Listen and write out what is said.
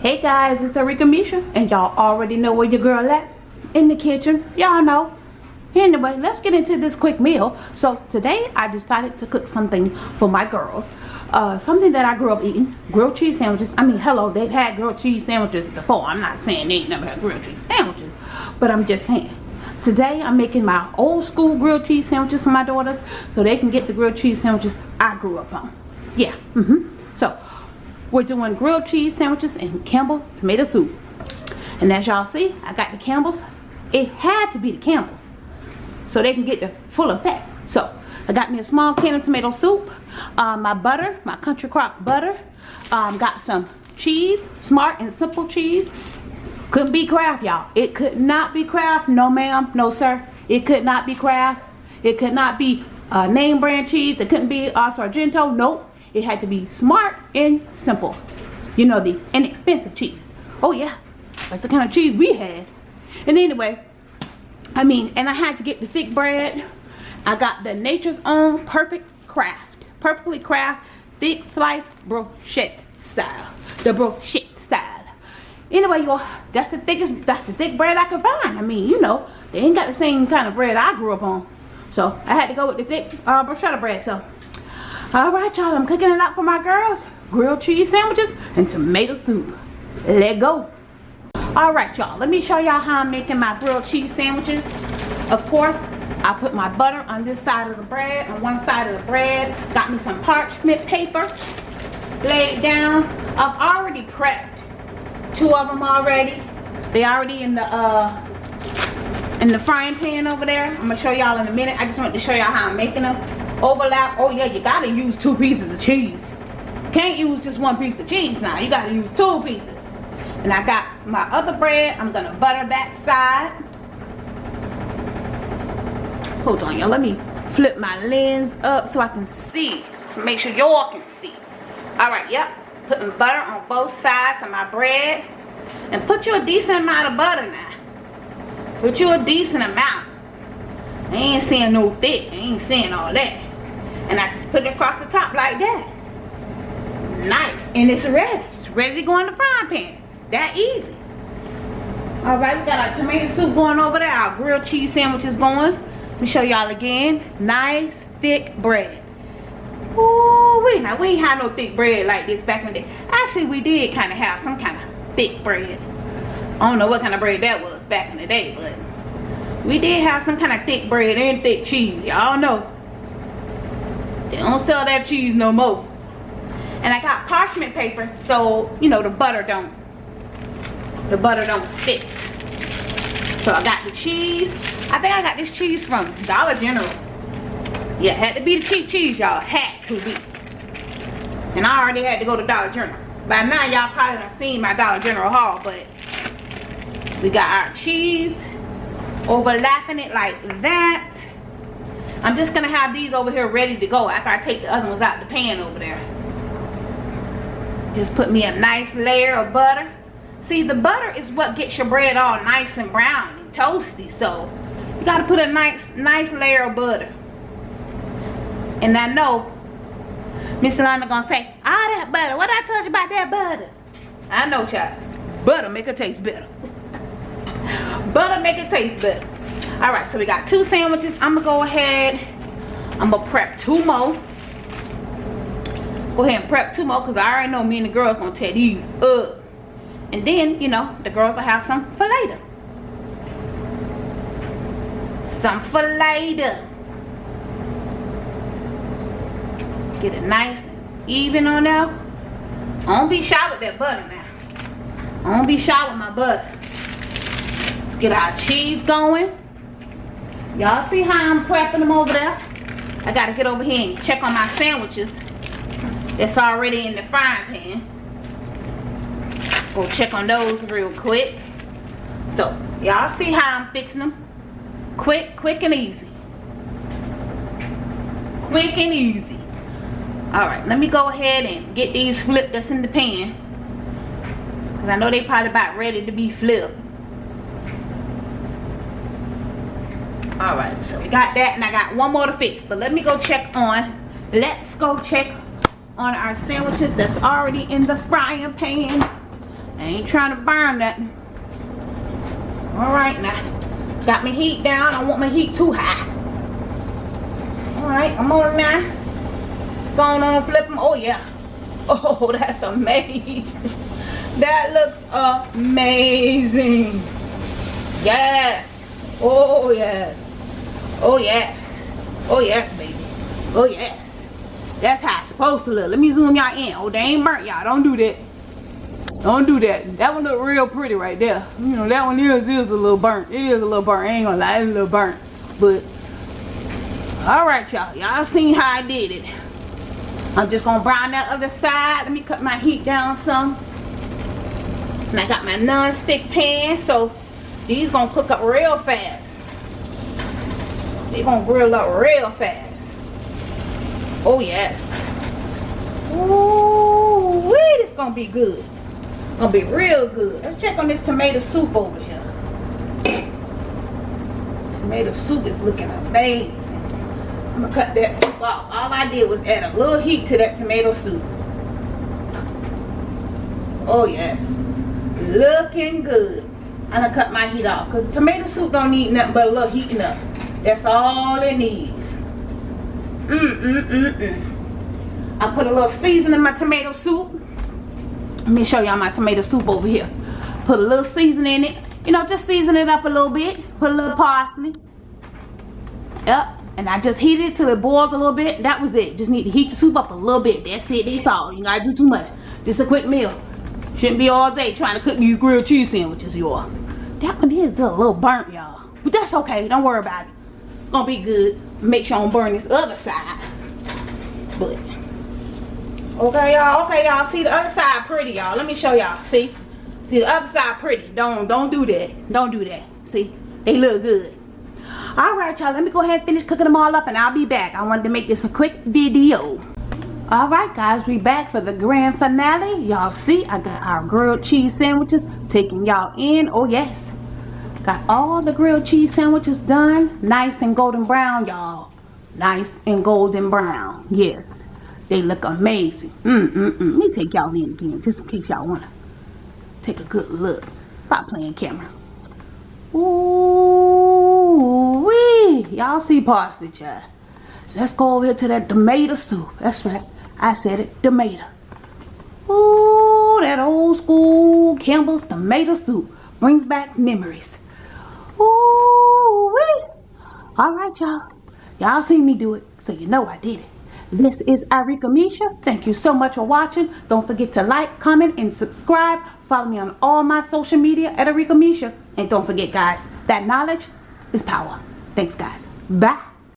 Hey guys, it's Arika Misha, and y'all already know where your girl at. In the kitchen, y'all know. Anyway, let's get into this quick meal. So today I decided to cook something for my girls. Uh, something that I grew up eating. Grilled cheese sandwiches. I mean, hello, they've had grilled cheese sandwiches before. I'm not saying they ain't never had grilled cheese sandwiches. But I'm just saying. Today I'm making my old school grilled cheese sandwiches for my daughters. So they can get the grilled cheese sandwiches I grew up on. Yeah, mm-hmm. So, we're doing grilled cheese sandwiches and Campbell tomato soup. And as y'all see, I got the Campbell's. It had to be the Campbell's. So they can get the full effect. So I got me a small can of tomato soup. Um, my butter, my country crock butter. Um, got some cheese, smart and simple cheese. Couldn't be Kraft, y'all. It could not be Kraft. No, ma'am. No, sir. It could not be Kraft. It could not be uh, name brand cheese. It couldn't be uh, Sargento. Nope. It had to be smart and simple. You know, the inexpensive cheese. Oh yeah, that's the kind of cheese we had. And anyway, I mean, and I had to get the thick bread. I got the Nature's Own Perfect Craft. Perfectly Craft thick sliced brochette style. The brochette style. Anyway, y'all, that's the thickest, that's the thick bread I could find. I mean, you know, they ain't got the same kind of bread I grew up on. So I had to go with the thick uh, bruschetta bread. So Alright y'all, I'm cooking it up for my girls. Grilled cheese sandwiches and tomato soup. Let go. Alright y'all, let me show y'all how I'm making my grilled cheese sandwiches. Of course, I put my butter on this side of the bread, on one side of the bread. Got me some parchment paper laid down. I've already prepped two of them already. They already in the uh in the frying pan over there. I'm gonna show y'all in a minute. I just want to show y'all how I'm making them overlap. Oh yeah you gotta use two pieces of cheese. Can't use just one piece of cheese now. You gotta use two pieces. And I got my other bread. I'm gonna butter that side. Hold on y'all. Let me flip my lens up so I can see. To make sure y'all can see. All right yep. Putting butter on both sides of my bread. And put you a decent amount of butter now. Put you a decent amount. I ain't seeing no thick. I ain't seeing all that and I just put it across the top like that. Nice. And it's ready. It's ready to go in the frying pan. That easy. All right we got our tomato soup going over there. Our grilled cheese sandwiches going. Let me show y'all again. Nice thick bread. Ooh, we now we ain't had no thick bread like this back in the day. Actually we did kind of have some kind of thick bread. I don't know what kind of bread that was back in the day but we did have some kind of thick bread and thick cheese. Y'all know they don't sell that cheese no more. And I got parchment paper so, you know, the butter don't, the butter don't stick. So I got the cheese. I think I got this cheese from Dollar General. Yeah, had to be the cheap cheese, y'all. Had to be. And I already had to go to Dollar General. By now, y'all probably have seen my Dollar General haul, but we got our cheese overlapping it like that I'm just gonna have these over here ready to go after I take the other ones out the pan over there. Just put me a nice layer of butter. See, the butter is what gets your bread all nice and brown and toasty. So, you gotta put a nice, nice layer of butter. And I know Miss Lana gonna say, all that butter, what I told you about that butter? I know, child. Butter make it taste better. butter make it taste better all right so we got two sandwiches. I'm gonna go ahead. I'm gonna prep two more. Go ahead and prep two more because i already know me and the girls gonna tear these up. And then you know the girls will have some for later. Some for later. Get it nice and even on there. Don't be shy with that butter now don't be shy with my butter. Let's get our cheese going Y'all see how I'm prepping them over there? I gotta get over here and check on my sandwiches. That's already in the frying pan. Go check on those real quick. So, y'all see how I'm fixing them? Quick, quick and easy. Quick and easy. Alright, let me go ahead and get these flipped that's in the pan. Because I know they probably about ready to be flipped. All right so we got that and i got one more to fix but let me go check on let's go check on our sandwiches that's already in the frying pan I ain't trying to burn nothing. Alright now. Got my heat down. I want my heat too high. Alright, I'm on now. Going on flip them. Oh yeah. Oh, that's amazing. that looks amazing. Yes. Oh yes. Oh yeah. Oh yes, baby. Oh yes. That's how it's supposed to look. Let me zoom y'all in. Oh, they ain't burnt y'all. Don't do that. Don't do that. That one look real pretty right there. You know, that one is, is a little burnt. It is a little burnt. I ain't gonna lie, it's a little burnt. But, alright y'all. Y'all seen how I did it. I'm just gonna brown that other side. Let me cut my heat down some. And I got my non-stick pan, so these gonna cook up real fast. They gonna grill up real fast. Oh yes. Ooh, wait, it's gonna be good. Gonna be real good. Let's check on this tomato soup over here. Tomato soup is looking amazing. I'm gonna cut that soup off. All I did was add a little heat to that tomato soup. Oh yes. Looking good. I'm gonna cut my heat off because tomato soup don't need nothing but a little heating up. That's all it needs. Mm, mm, mm, mm. I put a little seasoning in my tomato soup. Let me show y'all my tomato soup over here. Put a little seasoning in it. You know, just season it up a little bit. Put a little parsley. Yep. And I just heated it till it boiled a little bit. That was it. Just need to heat the soup up a little bit. That's it. That's all. You gotta do too much. Just a quick meal. Shouldn't be all day trying to cook these grilled cheese sandwiches, y'all. That one is a little burnt, y'all. But that's okay. Don't worry about it. Gonna be good make sure I don't burn this other side. But okay, y'all. Okay, y'all. See the other side pretty, y'all. Let me show y'all. See, see the other side pretty. Don't don't do that. Don't do that. See, they look good. All right, y'all. Let me go ahead and finish cooking them all up, and I'll be back. I wanted to make this a quick video. All right, guys, we back for the grand finale. Y'all see, I got our grilled cheese sandwiches taking y'all in. Oh yes. Got all the grilled cheese sandwiches done. Nice and golden brown, y'all. Nice and golden brown. Yes. They look amazing. Mm, mm, mm. Let me take y'all in again, just in case y'all want to take a good look. Stop playing camera. Ooh, wee. Y'all see parsley, child. Let's go over here to that tomato soup. That's right. I said it, tomato. Ooh, that old school Campbell's tomato soup brings back memories. Ooh, wee. All right, y'all. Y'all seen me do it, so you know I did it. This is Arika Misha. Thank you so much for watching. Don't forget to like, comment, and subscribe. Follow me on all my social media at Arika Misha. And don't forget, guys, that knowledge is power. Thanks, guys. Bye.